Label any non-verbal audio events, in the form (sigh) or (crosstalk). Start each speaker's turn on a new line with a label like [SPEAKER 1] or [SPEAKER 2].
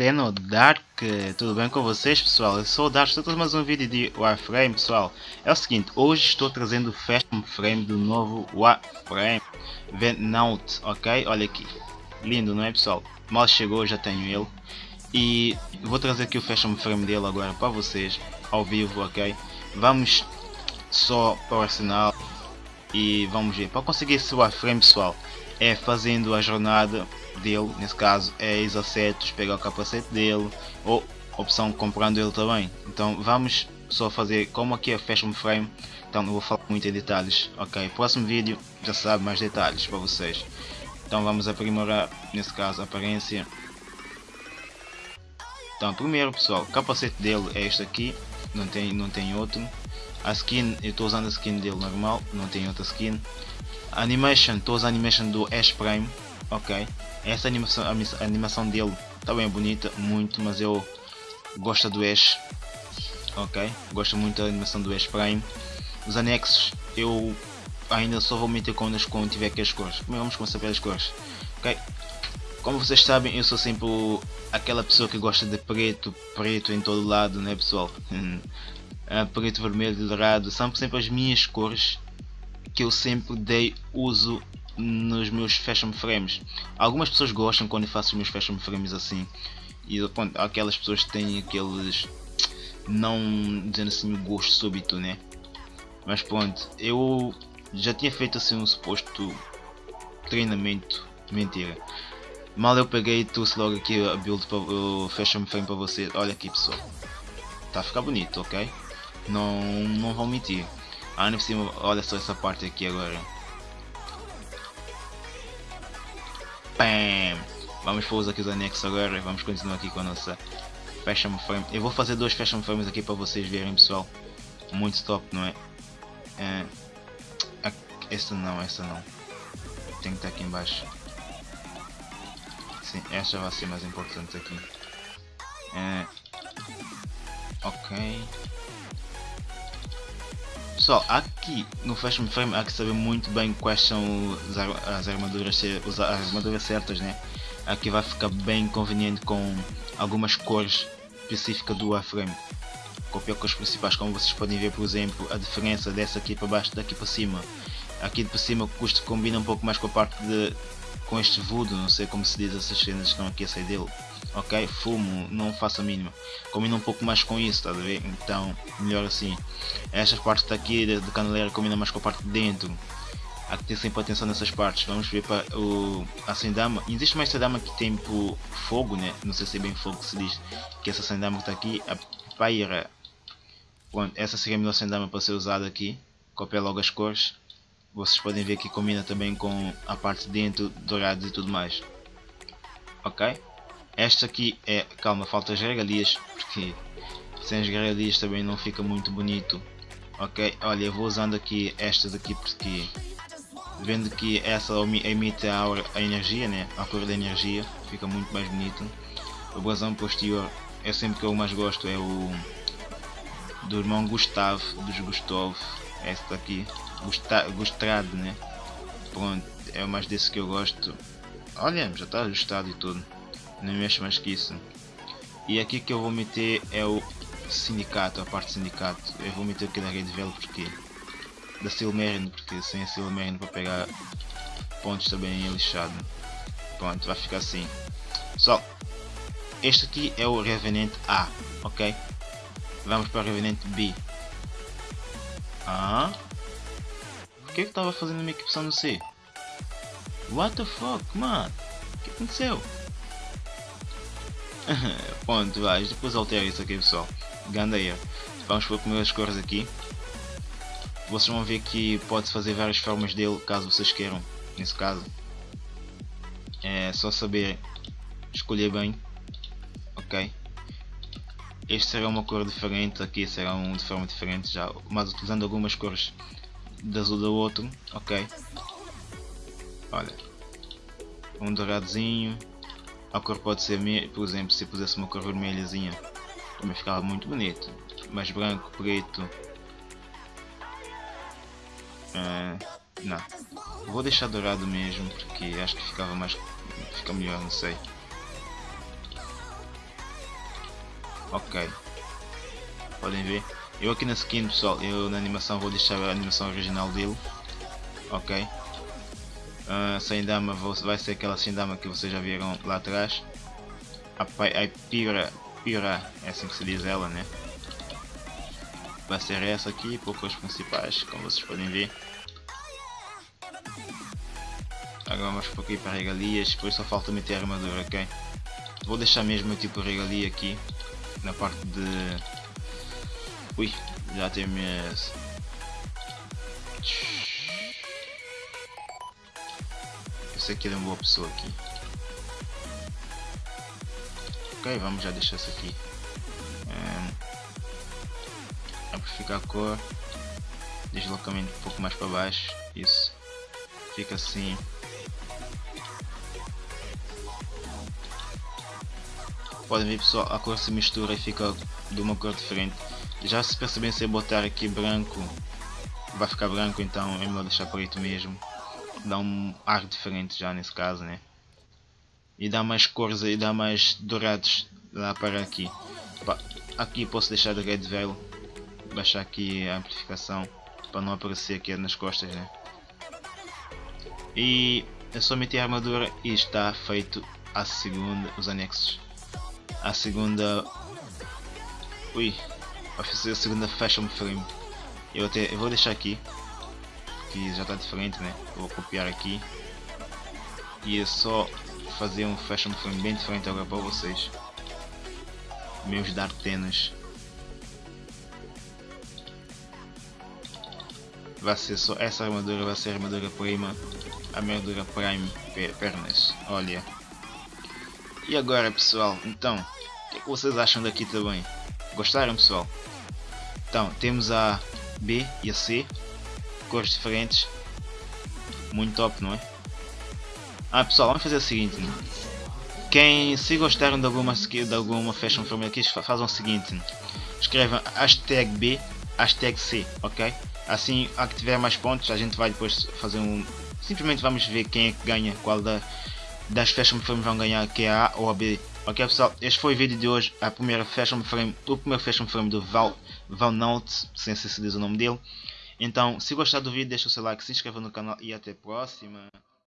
[SPEAKER 1] Teno Dark, tudo bem com vocês pessoal? Eu sou o Dark, estou mais um vídeo de Warframe pessoal. É o seguinte, hoje estou trazendo o Fashion Frame do novo Warframe Venout, ok? Olha aqui, lindo não é pessoal? Mal chegou, já tenho ele. E vou trazer aqui o Fashion Frame dele agora para vocês, ao vivo, ok? Vamos só para o arsenal e vamos ver. Para conseguir esse Warframe pessoal, é fazendo a jornada dele, nesse caso é exacetos, pegar o capacete dele, ou opção comprando ele também. Então vamos só fazer como aqui é Fashion Frame, então não vou falar muito em detalhes, ok? Próximo vídeo já sabe mais detalhes para vocês. Então vamos aprimorar, nesse caso, a aparência. Então primeiro pessoal, o capacete dele é este aqui, não tem, não tem outro. A skin, eu estou usando a skin dele normal, não tem outra skin. Animation, estou usando a animation do Ash Prime, ok? Essa animação, a animação dele também é bonita, muito, mas eu gosto do Ash. Ok, gosto muito da animação do Ash Prime. Os anexos eu ainda só vou meter quando, quando tiver aqui as cores. Vamos começar pelas cores. Ok, como vocês sabem eu sou sempre aquela pessoa que gosta de preto, preto em todo lado, né pessoal? (laughs) Ah, preto, vermelho, dourado, são sempre as minhas cores que eu sempre dei uso nos meus fashion frames. Algumas pessoas gostam quando eu faço os meus fashion frames assim. E pronto, aquelas pessoas que têm aqueles não dizendo assim o gosto súbito, né? Mas pronto, eu já tinha feito assim um suposto treinamento, mentira. Mal eu peguei e trouxe logo aqui a build para o fashion frame para você. Olha aqui pessoal. Tá a ficar bonito, ok? Não, não vou mentir. Ah, por cima, olha só essa parte aqui agora. Bam! Vamos pôr aqui os anexos agora e vamos continuar aqui com a nossa Fashion Frame. Eu vou fazer dois Fashion Frames aqui para vocês verem pessoal. Muito top, não é? é... Esta não, esta não. Tem que estar aqui embaixo. Sim, esta vai ser mais importante aqui. É... Ok. Pessoal, aqui no Fashion Frame há que saber muito bem quais são as armaduras, as armaduras certas, né? Aqui vai ficar bem conveniente com algumas cores específicas do Warframe. Copiar cores principais, como vocês podem ver, por exemplo, a diferença dessa aqui para baixo daqui para cima. Aqui para cima o custo combina um pouco mais com a parte de com este voodoo, não sei como se diz essas cenas que estão aqui a sair dele ok? Fumo, não faço a mínima. Combina um pouco mais com isso, está a ver? Então, melhor assim. Estas partes daqui de, de caneleira combina mais com a parte de dentro. Há que ter sempre atenção nessas partes. Vamos ver para o a sendama. Existe uma sendama que tem por fogo, né? Não sei se é bem fogo que se diz. Que essa sendama que está aqui, a paira. Pronto, essa seria a melhor sendama para ser usada aqui. Copia logo as cores. Vocês podem ver que combina também com a parte de dentro, dourados e tudo mais. Ok? Esta aqui é, calma, falta as regalias, porque sem as regalias também não fica muito bonito. Ok, olha, eu vou usando aqui estas aqui porque vendo que essa emite a, aura, a energia, né? a cor da energia, fica muito mais bonito. O brasão posterior é sempre que eu mais gosto, é o do irmão Gustavo, dos Gustavo, esta aqui, Gustrado, né? Pronto, é mais desse que eu gosto. Olha, já está ajustado e tudo não mexo mais que isso e aqui que eu vou meter é o sindicato, a parte sindicato eu vou meter aqui da rede velho porque da Silmerino, porque sem a Silmerino para pegar pontos também é lixado pronto, vai ficar assim só este aqui é o Revenant A, ok? Vamos para o Revenant B Ah? Por que eu estava fazendo minha equipação no C? What the fuck, mano? O que aconteceu? (laughs) Pronto, vai, depois altera isso aqui pessoal. Gandeia. Vamos por primeiras cores aqui. Vocês vão ver que pode fazer várias formas dele, caso vocês queiram. Nesse caso. É só saber escolher bem. Ok. Este será uma cor diferente, aqui será um de forma diferente já, mas utilizando algumas cores de azul do outro, ok. Olha, um douradozinho, a cor pode ser, por exemplo, se pusesse uma cor vermelhazinha, também ficava muito bonito. Mas branco, preto. Uh, não. Vou deixar dourado mesmo, porque acho que ficava mais. fica melhor, não sei. Ok. Podem ver. Eu aqui na skin pessoal, eu na animação vou deixar a animação original dele. Ok. Uh, sem dama vai ser aquela sem dama que vocês já viram lá atrás. A, a Pira, Pira, é assim que se diz ela, né? Vai ser essa aqui, poucas principais, como vocês podem ver. Agora vamos por aqui para regalias, depois só falta meter a armadura, ok? Vou deixar mesmo tipo regalia aqui, na parte de... Ui, já tem minhas... Esse aqui é uma boa pessoa aqui. Ok, vamos já deixar isso aqui. Um, amplificar a cor. Deslocamento um pouco mais para baixo. Isso. Fica assim. Podem ver pessoal, a cor se mistura e fica de uma cor diferente. Já se percebem se eu botar aqui branco, vai ficar branco, então é melhor deixar preto mesmo. Dá um ar diferente já nesse caso, né? E dá mais cores e dá mais dourados lá para aqui. Aqui posso deixar de red veil, baixar aqui a amplificação para não aparecer aqui nas costas, né? E é só meter a armadura e está feito a segunda, os anexos a segunda ui vai fazer a segunda fashion frame eu, até, eu vou deixar aqui que já está diferente né? Vou copiar aqui. E é só fazer um fashion frame bem diferente agora para vocês. Meus dartenas vai ser só essa armadura vai ser a armadura prima a armadura prime pernas. Olha. E agora pessoal, então, o que, é que vocês acham daqui também? Gostaram pessoal? Então, temos a B e a C, cores diferentes, muito top não é? Ah pessoal, vamos fazer o seguinte, né? quem se gostaram de alguma, de alguma fashion family aqui, fazem o seguinte, escrevam hashtag B, hashtag C, ok? Assim, a que tiver mais pontos, a gente vai depois fazer um... Simplesmente vamos ver quem é que ganha, qual da das Fashion Frame vão ganhar, que é a A ou a B. Ok pessoal, este foi o vídeo de hoje, a primeira Fashion Frame, o primeiro Fashion Frame do Val, Valnaut, sem se diz o nome dele. Então, se gostar do vídeo, deixa o seu like, se inscreva no canal e até a próxima.